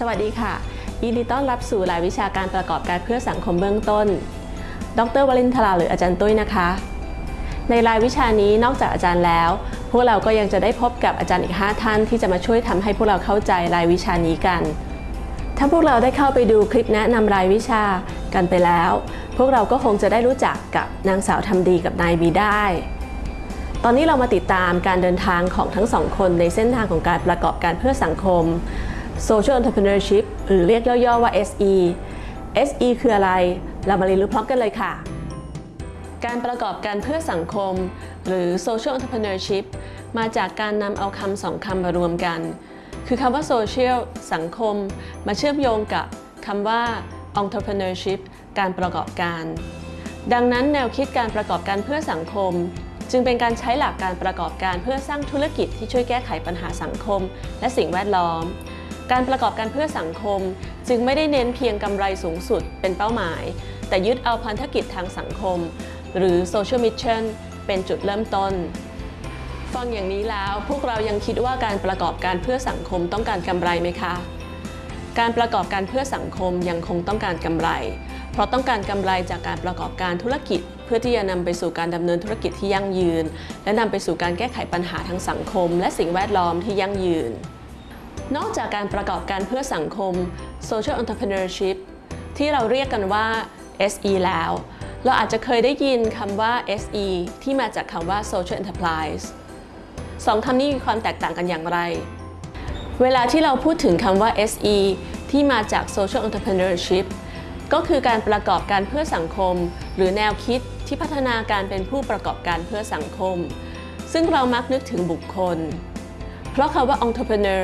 สวัสดีค่ะ ยินดีต้อนรับสู่รายวิชาการประกอบการเพื่อสังคมเบื้องต้น ดรวลินทราหรืออาจารย์ตุ้ยนะคะ ในรายวิชานี้นอกจากอาจารย์แล้ว พวกเราก็ยังจะได้พบกับอาจารย์อีก 5 ท่านที่จะมาช่วยทำให้พวกเราเข้าใจรายวิชานี้กัน ถ้าพวกเราได้เข้าไปดูคลิปแนะนำรายวิชากันไปแล้ว พวกเราก็คงจะได้รู้จักกับนางสาวทำดีกับนายบีได้ตอนนี้เรามาติดตามการเดินทางของทั้งสองคนในเส้นทางของการประกอบการเพื่อสังคม Social Entrepreneurship หรือเรียกย่อๆว่า SE SE คืออะไร เรามาเรียนรู้พร้อมกันเลยค่ะ การประกอบการเพื่อสังคม หรือ Social Entrepreneurship มาจากการนำเอาคำสองคำมารวมกัน คือคำว่า Social สังคม มาเชื่อมโยงกับคำว่า Entrepreneurship การประกอบการ ดังนั้นแนวคิดการประกอบการเพื่อสังคม จึงเป็นการใช้หลักการประกอบการเพื่อสร้างธุรกิจที่ช่วยแก้ไขปัญหาสังคม และสิ่งแวดล้อม การประกอบการเพื่อสังคมจึงไม่ได้เน้นเพียงกำไรสูงสุดเป็นเป้าหมาย แต่ยึดเอาพันธกิจทางสังคม หรือ social mission เป็นจุดเริ่มต้น ฟังอย่างนี้แล้วพวกเรายังคิดว่าการประกอบการเพื่อสังคมต้องการกำไรไหมคะ การประกอบการเพื่อสังคมยังคงต้องการกำไร เพราะต้องการกำไรจากการประกอบการธุรกิจ เพื่อที่จะนำไปสู่การดำเนินธุรกิจที่ยั่งยืน และนำไปสู่การแก้ไขปัญหาทางสังคม และสิ่งแวดล้อมที่ยั่งยืน นอกจากการประกอบการเพื่อสังคม social entrepreneurship ที่เราเรียกกันว่า SE แล้ว เราอาจจะเคยได้ยินคำว่า SE ที่มาจากคำว่า social enterprise สองคำนี้มีความแตกต่างกันอย่างไร เวลาที่เราพูดถึงคำว่า SE ที่มาจาก social entrepreneurship ก็คือการประกอบการเพื่อสังคม หรือแนวคิดที่พัฒนาการเป็นผู้ประกอบการเพื่อสังคม ซึ่งเรามักนึกถึงบุคคล เพราะคำว่า entrepreneur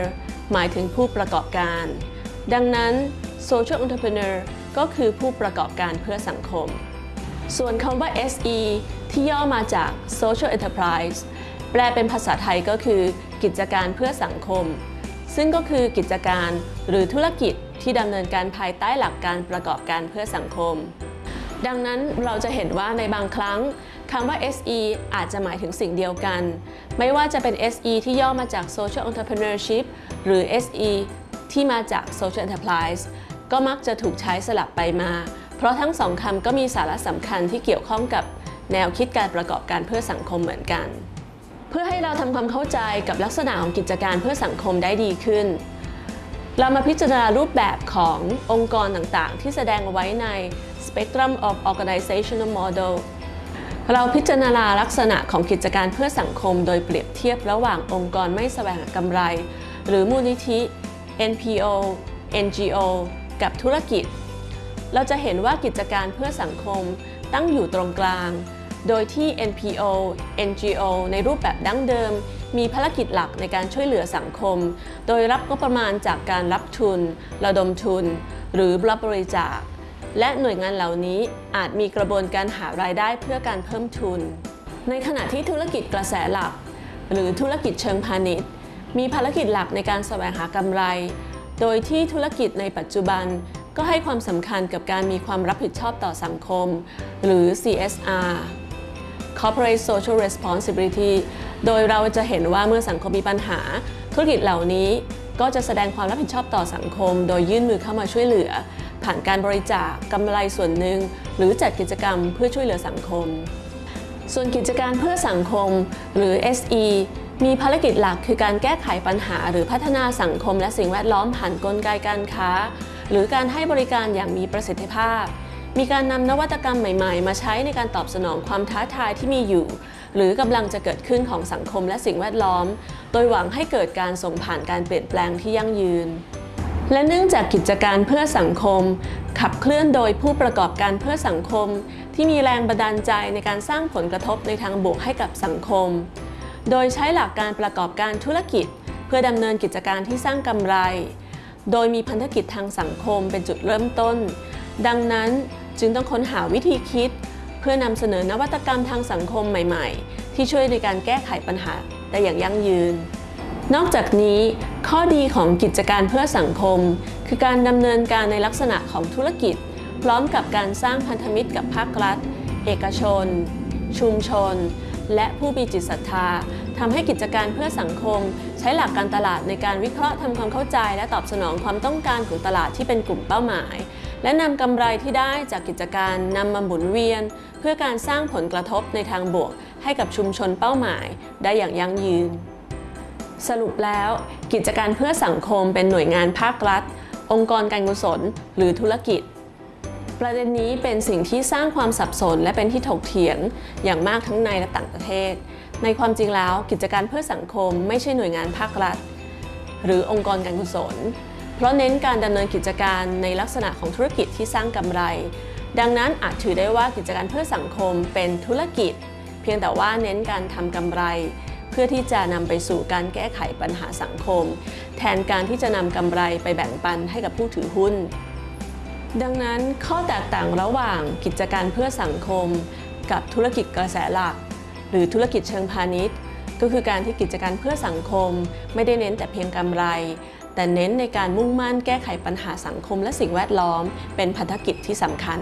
หมายถึงผู้ประกอบการ ดังนั้น social entrepreneur ก็คือผู้ประกอบการเพื่อสังคม ส่วนคำว่า SE ที่ย่อมาจาก social enterprise แปลเป็นภาษาไทยก็คือ กิจการเพื่อสังคม ซึ่งก็คือกิจการหรือธุรกิจที่ดำเนินการภายใต้หลักการประกอบการเพื่อสังคม ดังนั้นเราจะเห็นว่าในบางครั้ง คำว่า SE อาจจะหมายถึงสิ่งเดียวกัน ไม่ว่าจะเป็น SE ที่ย่อมาจาก Social Entrepreneurship หรือ SE ที่มาจาก Social Enterprise ก็มักจะถูกใช้สลับไปมา เพราะทั้งสองคำก็มีสาระสำคัญที่เกี่ยวข้องกับแนวคิดการประกอบการเพื่อสังคมเหมือนกัน เพื่อให้เราทำความเข้าใจกับลักษณะของกิจการเพื่อสังคมได้ดีขึ้น เรามาพิจารณารูปแบบขององค์กรต่างๆ ที่แสดงไว้ใน Spectrum of Organizational Model เราพิจารณาลักษณะของกิจการเพื่อสังคม โดยเปรียบเทียบระหว่างองค์กรไม่แสวงกำไร หรือมูลนิธิ NPO NGO กับธุรกิจ เราจะเห็นว่ากิจการเพื่อสังคมตั้งอยู่ตรงกลาง โดยที่ NPO NGO ในรูปแบบดั้งเดิม มีภารกิจหลักในการช่วยเหลือสังคม โดยรับงบประมาณจากการรับทุน ระดมทุน หรือรับบริจาค และหน่วยงานเหล่านี้อาจมีกระบวนการหารายได้เพื่อการเพิ่มทุน ในขณะที่ธุรกิจกระแสหลัก หรือธุรกิจเชิงพาณิชย์ มีภารกิจหลักในการแสวงหากำไร โดยที่ธุรกิจในปัจจุบันก็ให้ความสำคัญกับการมีความรับผิดชอบต่อสังคม หรือ CSR Corporate Social Responsibility โดยเราจะเห็นว่าเมื่อสังคมมีปัญหา ธุรกิจเหล่านี้ก็จะแสดงความรับผิดชอบต่อสังคม โดยยื่นมือเข้ามาช่วยเหลือ ผ่านการบริจาคกำไรส่วนหนึ่ง หรือจัดกิจกรรมเพื่อช่วยเหลือสังคม ส่วนกิจการเพื่อสังคม หรือ SE มีภารกิจหลักคือการแก้ไขปัญหา หรือพัฒนาสังคมและสิ่งแวดล้อมผ่านกลไกการค้า หรือการให้บริการอย่างมีประสิทธิภาพ มีการนำนวัตกรรมใหม่ๆ มาใช้ในการตอบสนองความท้าทายที่มีอยู่ หรือกำลังจะเกิดขึ้นของสังคมและสิ่งแวดล้อม โดยหวังให้เกิดการส่งผ่านการเปลี่ยนแปลงที่ยั่งยืน และเนื่องจากกิจการเพื่อสังคม ขับเคลื่อนโดยผู้ประกอบการเพื่อสังคม ที่มีแรงบันดาลใจในการสร้างผลกระทบในทางบวกให้กับสังคม โดยใช้หลักการประกอบการธุรกิจ เพื่อดำเนินกิจการที่สร้างกำไร โดยมีพันธกิจทางสังคมเป็นจุดเริ่มต้น ดังนั้นจึงต้องค้นหาวิธีคิด เพื่อนำเสนอนวัตกรรมทางสังคมใหม่ ๆ ที่ช่วยในการแก้ไขปัญหาได้อย่างยั่งยืน นอกจากนี้ ข้อดีของกิจการเพื่อสังคม คือการดำเนินการในลักษณะของธุรกิจ พร้อมกับการสร้างพันธมิตรกับภาครัฐ เอกชน ชุมชน และผู้มีจิตศรัทธาทำให้กิจการเพื่อสังคม ใช้หลักการตลาดในการวิเคราะห์ทำความเข้าใจ และตอบสนองความต้องการของตลาดที่เป็นกลุ่มเป้าหมาย และนำกำไรที่ได้จากกิจการนำมาหมุนเวียน เพื่อการสร้างผลกระทบในทางบวก ให้กับชุมชนเป้าหมาย ได้อย่างยั่งยืน สรุปแล้ว กิจการเพื่อสังคมเป็นหน่วยงานภาครัฐ องค์กรการกุศล หรือธุรกิจ ประเด็นนี้เป็นสิ่งที่สร้างความสับสนและเป็นที่ถกเถียงอย่างมากทั้งในและต่างประเทศ ในความจริงแล้วกิจการเพื่อสังคมไม่ใช่หน่วยงานภาครัฐ หรือองค์กรการกุศล เพราะเน้นการดำเนินกิจการในลักษณะของธุรกิจที่สร้างกำไร ดังนั้นอาจถือได้ว่ากิจการเพื่อสังคมเป็นธุรกิจ เพียงแต่ว่าเน้นการทำกำไร เพื่อที่จะนำไปสู่การแก้ไขปัญหาสังคม แทนการที่จะนำกำไรไปแบ่งปันให้กับผู้ถือหุ้น ดังนั้นข้อแตกต่างระหว่างกิจการเพื่อสังคม กับธุรกิจกระแสหลัก หรือธุรกิจเชิงพาณิชย์ ก็คือการที่กิจการเพื่อสังคม ไม่ได้เน้นแต่เพียงกำไร แต่เน้นในการมุ่งมั่นแก้ไขปัญหาสังคมและสิ่งแวดล้อม เป็นพันธกิจที่สำคัญ